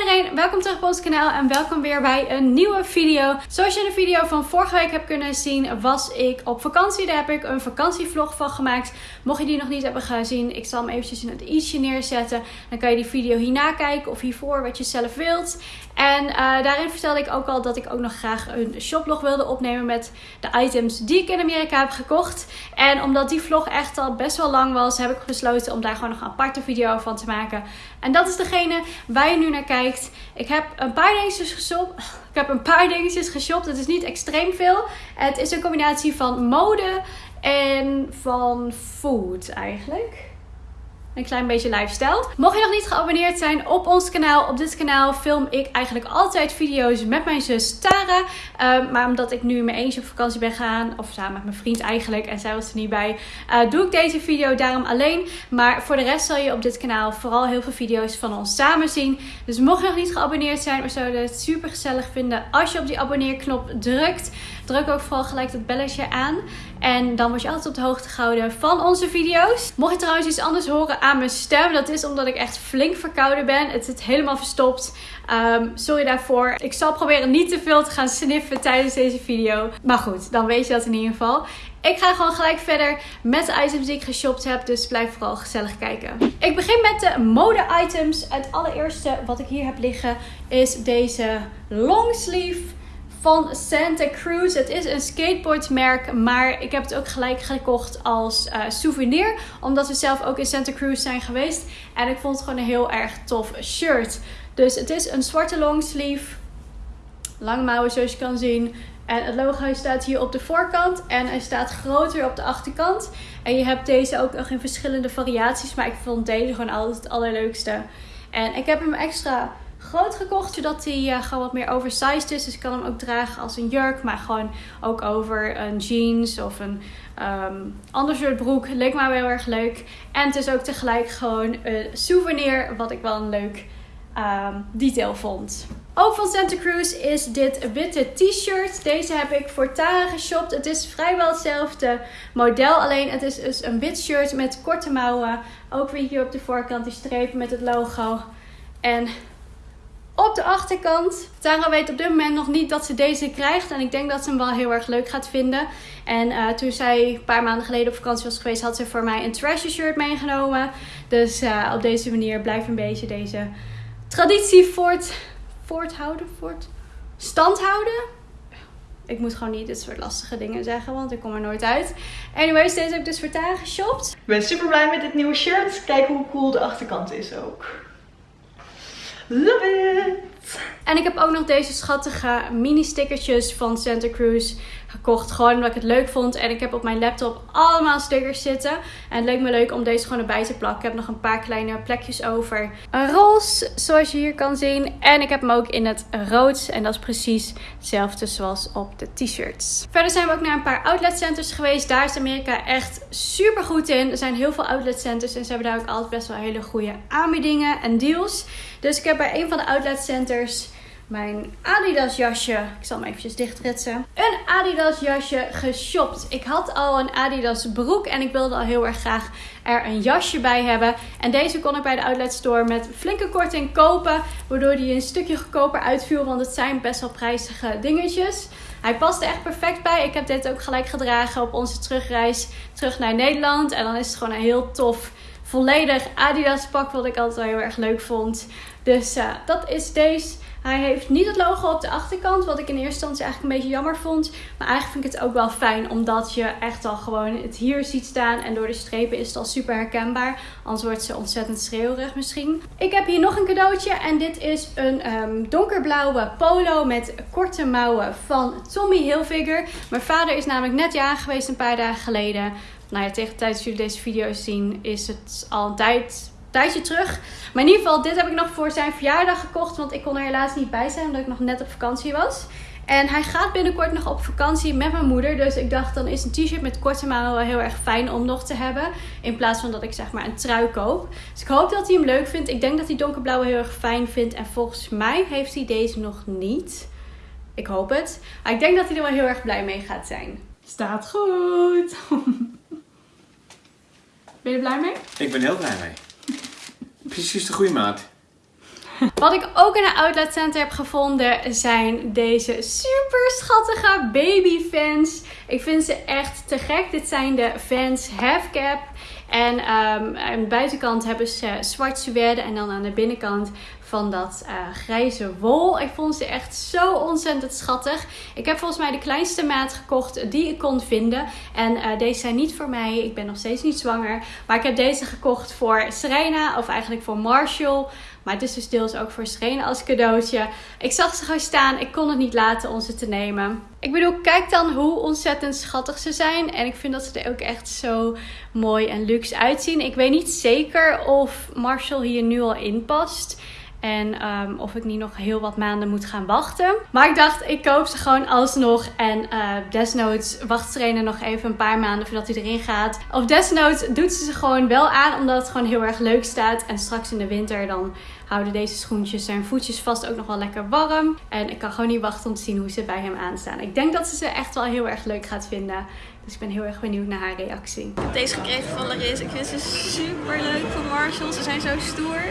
Iedereen, welkom terug op ons kanaal en welkom weer bij een nieuwe video. Zoals je in de video van vorige week hebt kunnen zien, was ik op vakantie. Daar heb ik een vakantievlog van gemaakt. Mocht je die nog niet hebben gezien, ik zal hem eventjes in het i'tje neerzetten. Dan kan je die video hierna kijken of hiervoor, wat je zelf wilt. En uh, daarin vertelde ik ook al dat ik ook nog graag een shoplog wilde opnemen met de items die ik in Amerika heb gekocht. En omdat die vlog echt al best wel lang was, heb ik besloten om daar gewoon nog een aparte video van te maken. En dat is degene waar je nu naar kijkt. Ik heb een paar dingetjes geshopt. Ik heb een paar dingetjes geshopt. Het is niet extreem veel. Het is een combinatie van mode en van food eigenlijk een klein beetje lifestyle. Mocht je nog niet geabonneerd zijn op ons kanaal, op dit kanaal film ik eigenlijk altijd video's met mijn zus Tara. Um, maar omdat ik nu in mijn eentje op vakantie ben gegaan, of samen met mijn vriend eigenlijk, en zij was er niet bij, uh, doe ik deze video daarom alleen. Maar voor de rest zal je op dit kanaal vooral heel veel video's van ons samen zien. Dus mocht je nog niet geabonneerd zijn, we zouden het super gezellig vinden als je op die abonneerknop drukt. Druk ook vooral gelijk dat belletje aan. En dan word je altijd op de hoogte gehouden van onze video's. Mocht je trouwens iets anders horen aan mijn stem, dat is omdat ik echt flink verkouden ben. Het zit helemaal verstopt. Um, sorry daarvoor. Ik zal proberen niet te veel te gaan sniffen tijdens deze video. Maar goed, dan weet je dat in ieder geval. Ik ga gewoon gelijk verder met de items die ik geshopt heb. Dus blijf vooral gezellig kijken. Ik begin met de mode items. Het allereerste wat ik hier heb liggen is deze long sleeve van Santa Cruz. Het is een skateboardmerk, maar ik heb het ook gelijk gekocht als uh, souvenir. Omdat we zelf ook in Santa Cruz zijn geweest. En ik vond het gewoon een heel erg tof shirt. Dus het is een zwarte longsleeve. Lange mouwen zoals je kan zien. En het logo staat hier op de voorkant en hij staat groter op de achterkant. En je hebt deze ook nog in verschillende variaties, maar ik vond deze gewoon altijd het allerleukste. En ik heb hem extra groot gekocht, zodat hij uh, gewoon wat meer oversized is. Dus ik kan hem ook dragen als een jurk, maar gewoon ook over een jeans of een um, ander soort broek. Leek me wel heel erg leuk. En het is ook tegelijk gewoon een souvenir, wat ik wel een leuk um, detail vond. Ook van Santa Cruz is dit witte t-shirt. Deze heb ik voor Tara geshopt. Het is vrijwel hetzelfde model. Alleen het is dus een wit shirt met korte mouwen. Ook weer hier op de voorkant die strepen met het logo. En op de achterkant. Tara weet op dit moment nog niet dat ze deze krijgt. En ik denk dat ze hem wel heel erg leuk gaat vinden. En uh, toen zij een paar maanden geleden op vakantie was geweest, had ze voor mij een treasure shirt meegenomen. Dus uh, op deze manier blijft een beetje deze traditie voort, voorthouden. Voort, stand houden. Ik moet gewoon niet dit soort lastige dingen zeggen, want ik kom er nooit uit. Anyways, deze heb ik dus voor Tara geshopt. Ik ben super blij met dit nieuwe shirt. Kijk hoe cool de achterkant is ook. Love it! En ik heb ook nog deze schattige mini stickertjes van Santa Cruz gekocht. Gewoon omdat ik het leuk vond. En ik heb op mijn laptop allemaal stickers zitten. En het leek me leuk om deze gewoon erbij te plakken. Ik heb nog een paar kleine plekjes over. Een roze, zoals je hier kan zien. En ik heb hem ook in het rood. En dat is precies hetzelfde zoals op de t-shirts. Verder zijn we ook naar een paar outlet centers geweest. Daar is Amerika echt super goed in. Er zijn heel veel outlet centers. En ze hebben daar ook altijd best wel hele goede aanbiedingen en deals. Dus ik heb bij een van de outlet centers mijn Adidas jasje, ik zal hem eventjes dichtritsen, een Adidas jasje geshopt. Ik had al een Adidas broek en ik wilde al heel erg graag er een jasje bij hebben. En deze kon ik bij de outlet store met flinke korting kopen, waardoor die een stukje goedkoper uitviel, want het zijn best wel prijzige dingetjes. Hij paste echt perfect bij. Ik heb dit ook gelijk gedragen op onze terugreis terug naar Nederland. En dan is het gewoon een heel tof, volledig Adidas pak, wat ik altijd wel heel erg leuk vond. Dus uh, dat is deze. Hij heeft niet het logo op de achterkant, wat ik in eerste instantie eigenlijk een beetje jammer vond. Maar eigenlijk vind ik het ook wel fijn, omdat je echt al gewoon het hier ziet staan. En door de strepen is het al super herkenbaar. Anders wordt ze ontzettend schreeuwerig misschien. Ik heb hier nog een cadeautje en dit is een um, donkerblauwe polo met korte mouwen van Tommy Hilfiger. Mijn vader is namelijk net jarig geweest een paar dagen geleden. Nou ja, tegen de tijd dat jullie deze video's zien is het al tijd tijdje terug. Maar in ieder geval, dit heb ik nog voor zijn verjaardag gekocht. Want ik kon er helaas niet bij zijn, omdat ik nog net op vakantie was. En hij gaat binnenkort nog op vakantie met mijn moeder. Dus ik dacht, dan is een t-shirt met korte mouwen wel heel erg fijn om nog te hebben. In plaats van dat ik zeg maar een trui koop. Dus ik hoop dat hij hem leuk vindt. Ik denk dat hij donkerblauwe heel erg fijn vindt. En volgens mij heeft hij deze nog niet. Ik hoop het. Maar ik denk dat hij er wel heel erg blij mee gaat zijn. Staat goed. Ben je er blij mee? Ik ben heel blij mee. Precies de goede maat. Wat ik ook in een outlet center heb gevonden zijn deze super schattige baby fans. Ik vind ze echt te gek. Dit zijn de fans half cap. En um, aan de buitenkant hebben ze zwart suède en dan aan de binnenkant van dat uh, grijze wol. Ik vond ze echt zo ontzettend schattig. Ik heb volgens mij de kleinste maat gekocht die ik kon vinden. En uh, deze zijn niet voor mij. Ik ben nog steeds niet zwanger. Maar ik heb deze gekocht voor Serena of eigenlijk voor Marshall. Maar het is dus deels ook voor Serena als cadeautje. Ik zag ze gewoon staan. Ik kon het niet laten om ze te nemen. Ik bedoel, kijk dan hoe ontzettend schattig ze zijn. En ik vind dat ze er ook echt zo mooi en luxe uitzien. Ik weet niet zeker of Marshall hier nu al in past. En um, of ik niet nog heel wat maanden moet gaan wachten. Maar ik dacht, ik koop ze gewoon alsnog. En uh, desnoods wacht Serena nog even een paar maanden voordat hij erin gaat. Of desnoods doet ze ze gewoon wel aan, omdat het gewoon heel erg leuk staat. En straks in de winter dan houden deze schoentjes zijn voetjes vast ook nog wel lekker warm. En ik kan gewoon niet wachten om te zien hoe ze bij hem aanstaan. Ik denk dat ze ze echt wel heel erg leuk gaat vinden. Dus ik ben heel erg benieuwd naar haar reactie. Ik heb deze gekregen van Laris. Ik vind ze super leuk van Marshall. Ze zijn zo stoer.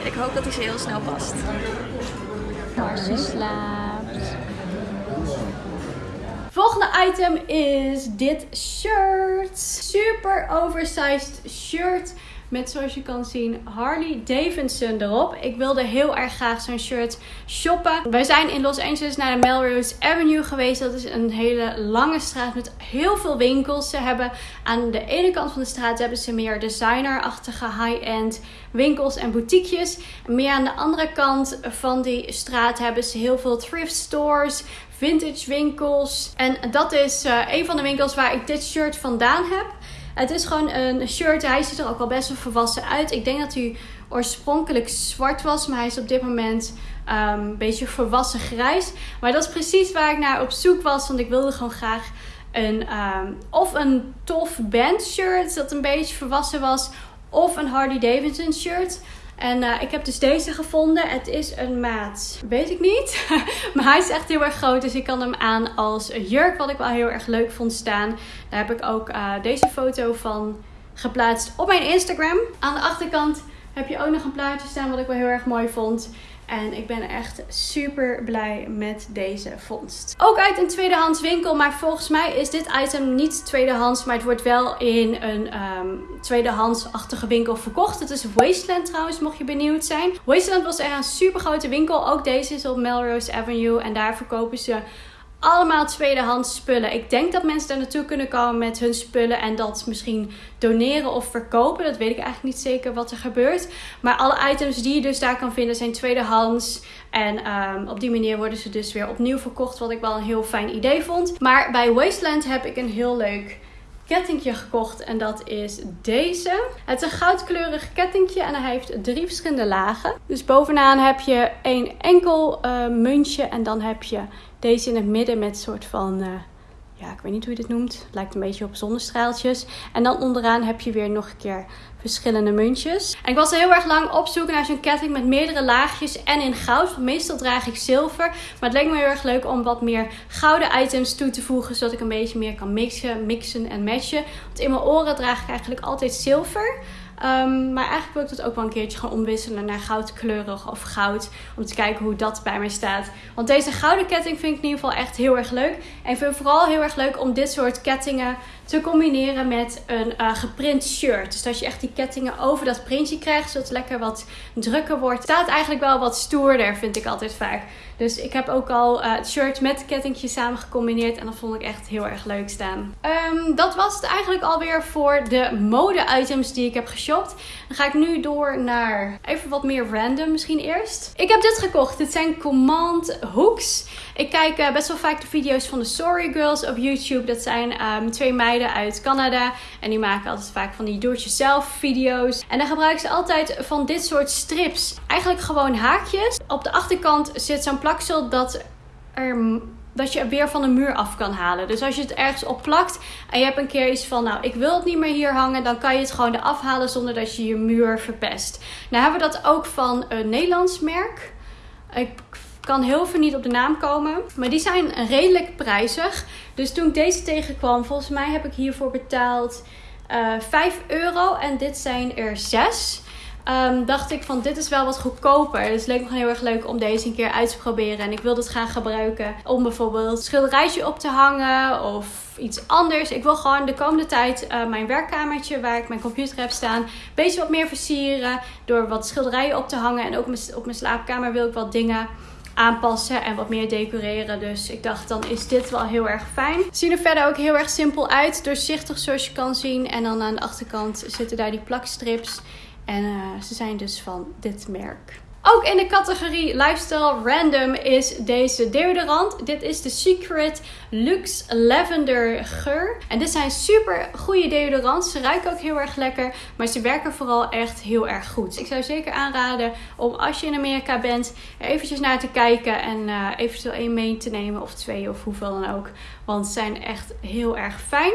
En ik hoop dat hij ze heel snel past. Marcy slaapt. Volgende item is dit shirt. Super oversized shirt. Met zoals je kan zien Harley Davidson erop. Ik wilde heel erg graag zo'n shirt shoppen. Wij zijn in Los Angeles naar de Melrose Avenue geweest. Dat is een hele lange straat met heel veel winkels. Ze hebben aan de ene kant van de straat hebben ze meer designerachtige high-end winkels en boutiquejes. Meer aan de andere kant van die straat hebben ze heel veel thrift stores, vintage winkels. En dat is uh, een van de winkels waar ik dit shirt vandaan heb. Het is gewoon een shirt. Hij ziet er ook al best wel volwassen uit. Ik denk dat hij oorspronkelijk zwart was. Maar hij is op dit moment um, een beetje volwassen grijs. Maar dat is precies waar ik naar op zoek was. Want ik wilde gewoon graag een, um, of een tof band shirt dat een beetje volwassen was. Of een Harley Davidson shirt. En uh, ik heb dus deze gevonden. Het is een maat, weet ik niet. maar hij is echt heel erg groot. Dus ik kan hem aan als jurk, wat ik wel heel erg leuk vond staan. Daar heb ik ook uh, deze foto van geplaatst op mijn Instagram. Aan de achterkant heb je ook nog een plaatje staan wat ik wel heel erg mooi vond. En ik ben echt super blij met deze vondst. Ook uit een tweedehands winkel. Maar volgens mij is dit item niet tweedehands. Maar het wordt wel in een um, tweedehands-achtige winkel verkocht. Het is Wasteland trouwens, mocht je benieuwd zijn. Wasteland was echt een super grote winkel. Ook deze is op Melrose Avenue. En daar verkopen ze allemaal tweedehands spullen. Ik denk dat mensen daar naartoe kunnen komen met hun spullen en dat misschien doneren of verkopen. Dat weet ik eigenlijk niet zeker wat er gebeurt. Maar alle items die je dus daar kan vinden zijn tweedehands. En um, op die manier worden ze dus weer opnieuw verkocht, wat ik wel een heel fijn idee vond. Maar bij Wasteland heb ik een heel leuk kettingje gekocht en dat is deze. Het is een goudkleurig kettingje en hij heeft drie verschillende lagen. Dus bovenaan heb je één enkel uh, muntje en dan heb je deze in het midden met soort van, uh, ja, ik weet niet hoe je dit noemt. Het lijkt een beetje op zonnestraaltjes. En dan onderaan heb je weer nog een keer verschillende muntjes. En ik was heel erg lang op zoek naar zo'n ketting met meerdere laagjes en in goud. Want meestal draag ik zilver. Maar het leek me heel erg leuk om wat meer gouden items toe te voegen. Zodat ik een beetje meer kan mixen, mixen en matchen. Want in mijn oren draag ik eigenlijk altijd zilver. Um, maar eigenlijk wil ik dat ook wel een keertje gaan omwisselen naar goudkleurig of goud. Om te kijken hoe dat bij mij staat. Want deze gouden ketting vind ik in ieder geval echt heel erg leuk. En ik vind het vooral heel erg leuk om dit soort kettingen te combineren met een uh, geprint shirt. Dus dat je echt die kettingen over dat printje krijgt, zodat het lekker wat drukker wordt. Staat eigenlijk wel wat stoerder, vind ik altijd vaak. Dus ik heb ook al uh, het shirt met kettingje samen gecombineerd. En dat vond ik echt heel erg leuk staan. Um, dat was het eigenlijk alweer voor de mode-items die ik heb geshopt. Dan ga ik nu door naar even wat meer random misschien eerst. Ik heb dit gekocht. Dit zijn Command Hooks. Ik kijk uh, best wel vaak de video's van de Sorry Girls op YouTube. Dat zijn um, twee meiden uit Canada. En die maken altijd vaak van die do-it-yourself video's. En dan gebruiken ze altijd van dit soort strips. Eigenlijk gewoon haakjes. Op de achterkant zit zo'n plaksel dat er dat je weer van de muur af kan halen. Dus als je het ergens op plakt en je hebt een keer iets van, nou, ik wil het niet meer hier hangen, dan kan je het gewoon eraf halen zonder dat je je muur verpest. Nou hebben we dat ook van een Nederlands merk. Ik kan heel veel niet op de naam komen. Maar die zijn redelijk prijzig. Dus toen ik deze tegenkwam, volgens mij heb ik hiervoor betaald uh, 5 euro. En dit zijn er 6. ehm, dacht ik van dit is wel wat goedkoper. Dus het leek me gewoon heel erg leuk om deze een keer uit te proberen. En ik wil het gaan gebruiken om bijvoorbeeld schilderijtje op te hangen of iets anders. Ik wil gewoon de komende tijd uh, mijn werkkamertje waar ik mijn computer heb staan, een beetje wat meer versieren. Door wat schilderijen op te hangen. En ook op mijn slaapkamer wil ik wat dingen aanpassen en wat meer decoreren. Dus ik dacht, dan is dit wel heel erg fijn. Zien er verder ook heel erg simpel uit. Doorzichtig zoals je kan zien. En dan aan de achterkant zitten daar die plakstrips. En uh, ze zijn dus van dit merk. Ook in de categorie Lifestyle Random is deze deodorant. Dit is de Secret Luxe Lavender geur. En dit zijn super goede deodorants. Ze ruiken ook heel erg lekker, maar ze werken vooral echt heel erg goed. Ik zou zeker aanraden om als je in Amerika bent, eventjes naar te kijken en uh, eventueel één mee te nemen of twee of hoeveel dan ook. Want ze zijn echt heel erg fijn.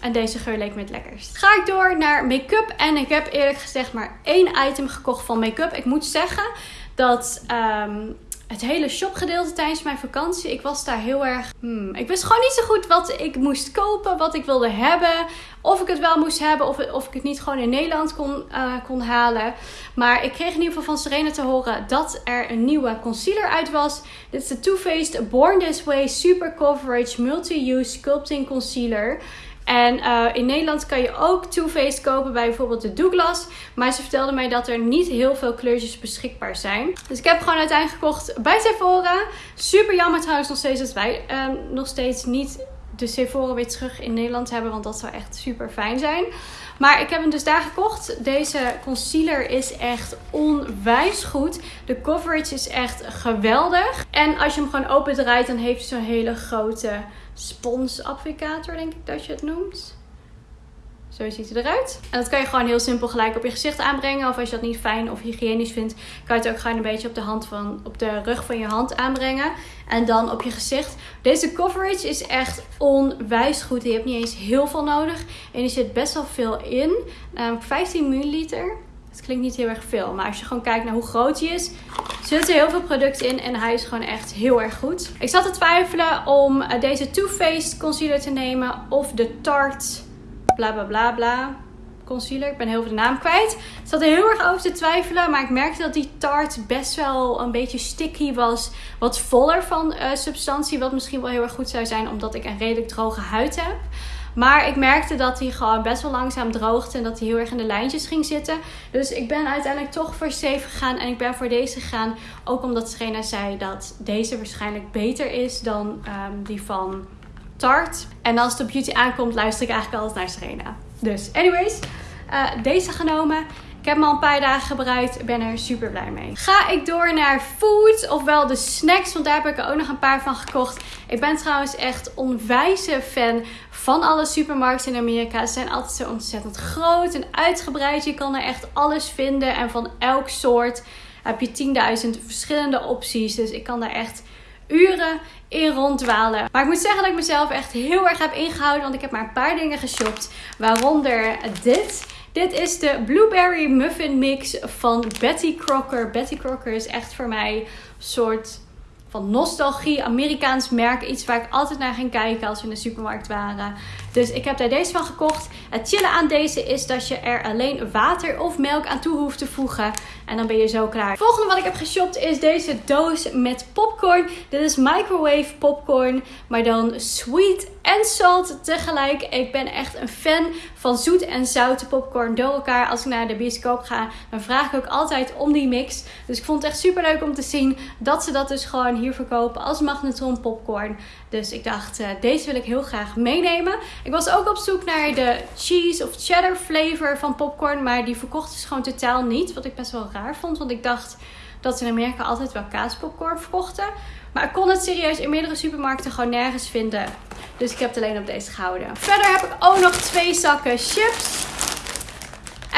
En deze geur leek me het lekkerst. Ga ik door naar make-up. En ik heb eerlijk gezegd maar één item gekocht van make-up. Ik moet zeggen dat ehm, het hele shopgedeelte tijdens mijn vakantie, ik was daar heel erg... Hmm, ik wist gewoon niet zo goed wat ik moest kopen, wat ik wilde hebben. Of ik het wel moest hebben of, of ik het niet gewoon in Nederland kon, uh, kon halen. Maar ik kreeg in ieder geval van Serena te horen dat er een nieuwe concealer uit was. Dit is de Too Faced Born This Way Super Coverage Multi-Use Sculpting Concealer. En uh, in Nederland kan je ook Too Faced kopen bij bijvoorbeeld de Douglas. Maar ze vertelde mij dat er niet heel veel kleurtjes beschikbaar zijn. Dus ik heb gewoon uiteindelijk gekocht bij Sephora. Super jammer trouwens nog steeds dat wij uh, nog steeds niet de Sephora weer terug in Nederland hebben. Want dat zou echt super fijn zijn. Maar ik heb hem dus daar gekocht. Deze concealer is echt onwijs goed. De coverage is echt geweldig. En als je hem gewoon open draait, dan heeft hij zo'n hele grote sponsapplicator, denk ik dat je het noemt. Zo ziet hij eruit. En dat kan je gewoon heel simpel gelijk op je gezicht aanbrengen. Of als je dat niet fijn of hygiënisch vindt, kan je het ook gewoon een beetje op de, hand van, op de rug van je hand aanbrengen. En dan op je gezicht. Deze coverage is echt onwijs goed. Je hebt niet eens heel veel nodig. En er zit best wel veel in. Namelijk 15 milliliter. Het klinkt niet heel erg veel. Maar als je gewoon kijkt naar hoe groot hij is, zitten er heel veel producten in. En hij is gewoon echt heel erg goed. Ik zat te twijfelen om eh, deze Too Faced concealer te nemen. Of de Tarte bla bla bla bla concealer. Ik ben heel veel de naam kwijt. Ik zat er heel erg over te twijfelen. Maar ik merkte dat die Tarte best wel een beetje sticky was. Wat voller van uh, substantie. Wat misschien wel heel erg goed zou zijn. Omdat ik een redelijk droge huid heb. Maar ik merkte dat hij gewoon best wel langzaam droogde en dat hij heel erg in de lijntjes ging zitten. Dus ik ben uiteindelijk toch voor safe gegaan en ik ben voor deze gegaan. Ook omdat Serena zei dat deze waarschijnlijk beter is dan um, die van Tarte. En als het op beauty aankomt, luister ik eigenlijk altijd naar Serena. Dus anyways, uh, deze genomen. Ik heb hem al een paar dagen gebruikt. ben er super blij mee. Ga ik door naar food, ofwel de snacks. Want daar heb ik er ook nog een paar van gekocht. Ik ben trouwens echt onwijze fan van alle supermarkten in Amerika. Ze zijn altijd zo ontzettend groot en uitgebreid. Je kan er echt alles vinden. En van elk soort heb je 10.000 verschillende opties. Dus ik kan daar echt uren in ronddwalen. Maar ik moet zeggen dat ik mezelf echt heel erg heb ingehouden. Want ik heb maar een paar dingen geshopt. Waaronder dit. Dit is de Blueberry Muffin Mix van Betty Crocker. Betty Crocker is echt voor mij een soort van nostalgie, Amerikaans merk. Iets waar ik altijd naar ging kijken als we in de supermarkt waren. Dus ik heb daar deze van gekocht. Het chillen aan deze is dat je er alleen water of melk aan toe hoeft te voegen. En dan ben je zo klaar. Volgende wat ik heb geshopt is deze doos met popcorn. Dit is microwave popcorn. Maar dan sweet en salt tegelijk. Ik ben echt een fan van zoet en zoute popcorn door elkaar. Als ik naar de bioscoop ga, dan vraag ik ook altijd om die mix. Dus ik vond het echt super leuk om te zien dat ze dat dus gewoon hier verkopen als magnetron popcorn. Dus ik dacht, uh, deze wil ik heel graag meenemen. Ik was ook op zoek naar de cheese of cheddar flavor van popcorn. Maar die verkocht is gewoon totaal niet. Wat ik best wel raar vond. Want ik dacht dat ze in Amerika altijd wel kaaspopcorn verkochten. Maar ik kon het serieus in meerdere supermarkten gewoon nergens vinden. Dus ik heb het alleen op deze gehouden. Verder heb ik ook nog twee zakken chips.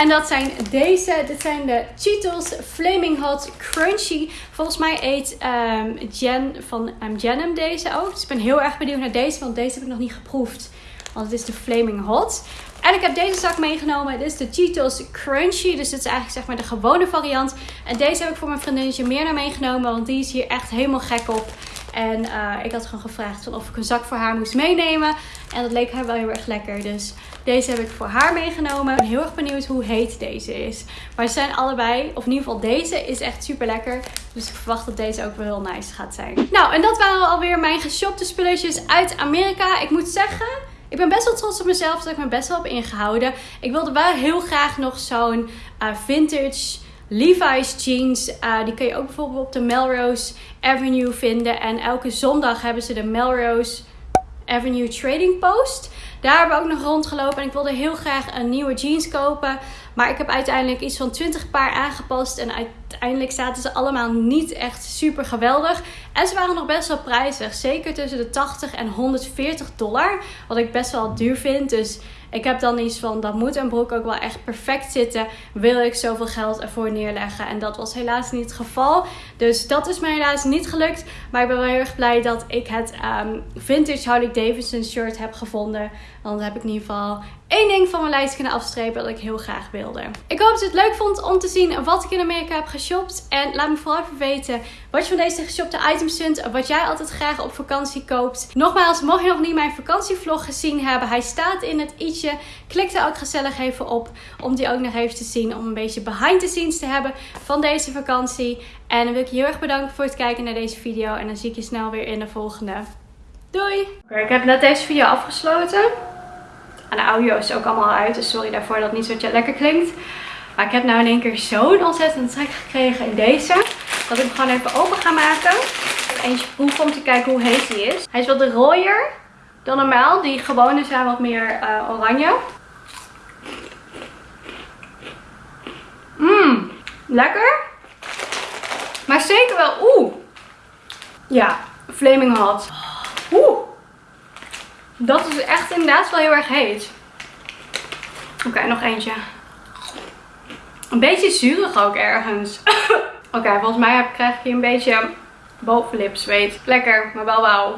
En dat zijn deze. Dit zijn de Cheetos Flaming Hot Crunchy. Volgens mij eet um, Jen van um, ehm, Jenem deze ook. Dus ik ben heel erg benieuwd naar deze. Want deze heb ik nog niet geproefd. Want het is de Flaming Hot. En ik heb deze zak meegenomen. Dit is de Cheetos Crunchy. Dus dit is eigenlijk zeg maar de gewone variant. En deze heb ik voor mijn vriendinnetje meer naar meegenomen. Want die is hier echt helemaal gek op. En eh, ik had gewoon gevraagd of ik een zak voor haar moest meenemen. En dat leek haar wel heel erg lekker. Dus deze heb ik voor haar meegenomen. Ik ben heel erg benieuwd hoe heet deze is. Maar ze zijn allebei, of in ieder geval deze, is echt super lekker. Dus ik verwacht dat deze ook wel heel nice gaat zijn. Nou, en dat waren alweer mijn geshopte spulletjes uit Amerika. Ik moet zeggen, ik ben best wel trots op mezelf dat ik me best wel heb ingehouden. Ik wilde wel heel graag nog zo'n uh, vintage Levi's jeans. Uh, die kun je ook bijvoorbeeld op de Melrose Avenue vinden. En elke zondag hebben ze de Melrose Avenue Trading Post. Daar hebben we ook nog rondgelopen. En ik wilde heel graag een nieuwe jeans kopen. Maar ik heb uiteindelijk iets van 20 paar aangepast. En uiteindelijk zaten ze allemaal niet echt super geweldig. En ze waren nog best wel prijzig. Zeker tussen de 80 en 140 dollar. Wat ik best wel duur vind. Dus ik heb dan iets van, dat moet een broek ook wel echt perfect zitten. Wil ik zoveel geld ervoor neerleggen? En dat was helaas niet het geval. Dus dat is mij helaas niet gelukt. Maar ik ben wel heel erg blij dat ik het um, vintage Harley Davidson shirt heb gevonden. Want dan heb ik in ieder geval één ding van mijn lijst kunnen afstrepen dat ik heel graag wilde. Ik hoop dat je het leuk vond om te zien wat ik in Amerika heb geshopt. En laat me vooral even weten wat je van deze geshopte items vindt. Wat jij altijd graag op vakantie koopt. Nogmaals, mocht je nog niet mijn vakantievlog gezien hebben. Hij staat in het Klik er ook gezellig even op om die ook nog even te zien. Om een beetje behind the scenes te hebben van deze vakantie. En dan wil ik je heel erg bedanken voor het kijken naar deze video. En dan zie ik je snel weer in de volgende. Doei! Ik heb net deze video afgesloten. En de audio is ook allemaal uit. Dus sorry daarvoor dat het niet zo lekker klinkt. Maar ik heb nou in één keer zo'n ontzettend trek gekregen in deze. Dat ik hem gewoon even open ga maken. Eentje proeven om te kijken hoe heet hij is. Hij is wat rooier dan normaal. Die gewone zijn wat meer uh, oranje. Mmm, lekker. Maar zeker wel, oeh. Ja, flaming hot. Oeh. Dat is echt inderdaad wel heel erg heet. Oké, nog eentje. Een beetje zuurig ook ergens. Oké, volgens mij krijg ik hier een beetje bovenlip zweet. Lekker, maar wel wauw.